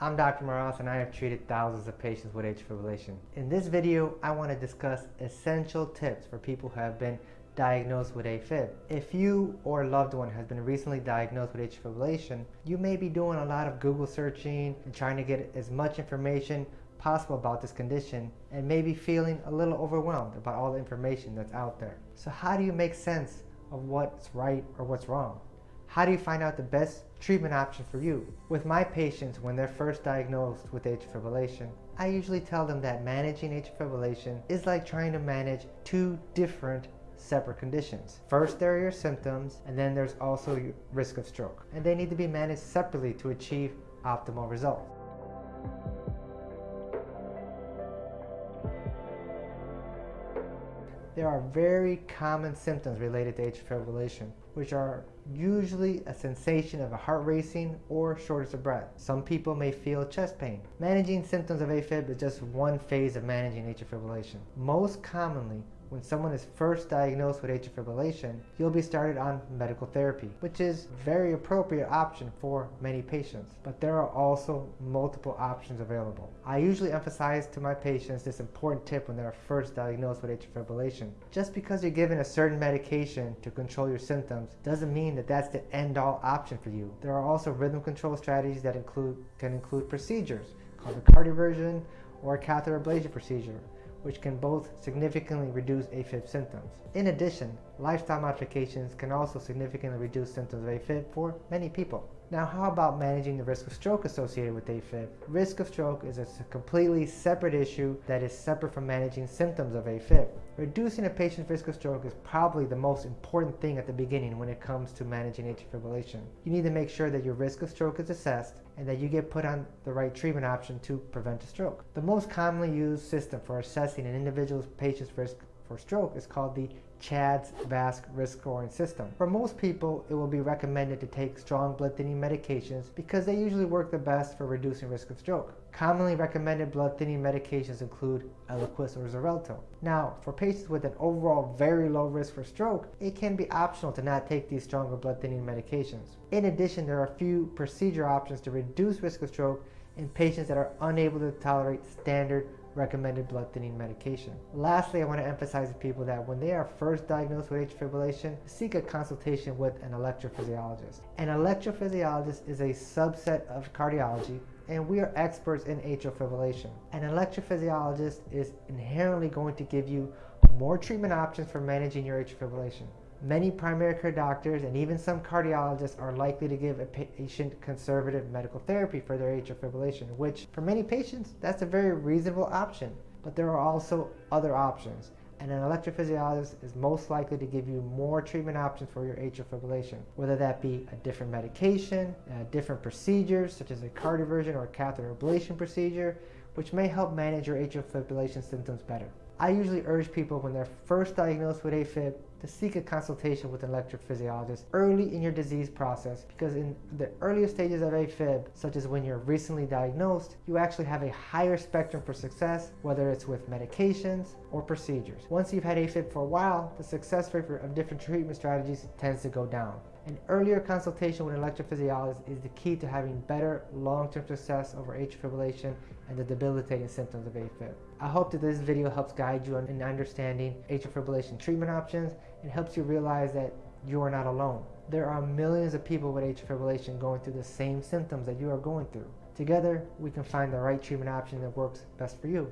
I'm Dr. Moras and I have treated thousands of patients with atrial fibrillation. In this video, I want to discuss essential tips for people who have been diagnosed with AFib. If you or a loved one has been recently diagnosed with atrial fibrillation, you may be doing a lot of Google searching and trying to get as much information possible about this condition and maybe feeling a little overwhelmed about all the information that's out there. So how do you make sense of what's right or what's wrong? How do you find out the best treatment option for you? With my patients, when they're first diagnosed with atrial fibrillation, I usually tell them that managing atrial fibrillation is like trying to manage two different separate conditions. First, there are your symptoms, and then there's also your risk of stroke. And they need to be managed separately to achieve optimal results. There are very common symptoms related to atrial fibrillation, which are usually a sensation of a heart racing or shortness of breath. Some people may feel chest pain. Managing symptoms of AFib is just one phase of managing atrial fibrillation. Most commonly, when someone is first diagnosed with atrial fibrillation, you'll be started on medical therapy, which is a very appropriate option for many patients. But there are also multiple options available. I usually emphasize to my patients this important tip when they're first diagnosed with atrial fibrillation. Just because you're given a certain medication to control your symptoms doesn't mean that that's the end-all option for you. There are also rhythm control strategies that include can include procedures called a cardioversion or a catheter ablation procedure which can both significantly reduce AFib symptoms. In addition, lifestyle modifications can also significantly reduce symptoms of AFib for many people. Now, how about managing the risk of stroke associated with AFib? Risk of stroke is a completely separate issue that is separate from managing symptoms of AFib. Reducing a patient's risk of stroke is probably the most important thing at the beginning when it comes to managing atrial fibrillation. You need to make sure that your risk of stroke is assessed and that you get put on the right treatment option to prevent a stroke. The most commonly used system for assessing an individual's patient's risk for stroke is called the CHADS VASC risk scoring system. For most people, it will be recommended to take strong blood thinning medications because they usually work the best for reducing risk of stroke. Commonly recommended blood thinning medications include Eliquis or Xarelto. Now, for patients with an overall very low risk for stroke, it can be optional to not take these stronger blood thinning medications. In addition, there are a few procedure options to reduce risk of stroke in patients that are unable to tolerate standard recommended blood thinning medication. Lastly, I want to emphasize to people that when they are first diagnosed with atrial fibrillation, seek a consultation with an electrophysiologist. An electrophysiologist is a subset of cardiology and we are experts in atrial fibrillation. An electrophysiologist is inherently going to give you more treatment options for managing your atrial fibrillation. Many primary care doctors and even some cardiologists are likely to give a patient conservative medical therapy for their atrial fibrillation, which for many patients, that's a very reasonable option. But there are also other options. And an electrophysiologist is most likely to give you more treatment options for your atrial fibrillation, whether that be a different medication, uh, different procedures, such as a cardioversion or a catheter ablation procedure, which may help manage your atrial fibrillation symptoms better. I usually urge people when they're first diagnosed with AFib to seek a consultation with an electrophysiologist early in your disease process because in the earlier stages of AFib, such as when you're recently diagnosed, you actually have a higher spectrum for success, whether it's with medications or procedures. Once you've had AFib for a while, the success rate of different treatment strategies tends to go down. An earlier consultation with an electrophysiologist is the key to having better long-term success over atrial fibrillation and the debilitating symptoms of AFib. I hope that this video helps guide you in understanding atrial fibrillation treatment options and helps you realize that you are not alone. There are millions of people with atrial fibrillation going through the same symptoms that you are going through. Together, we can find the right treatment option that works best for you.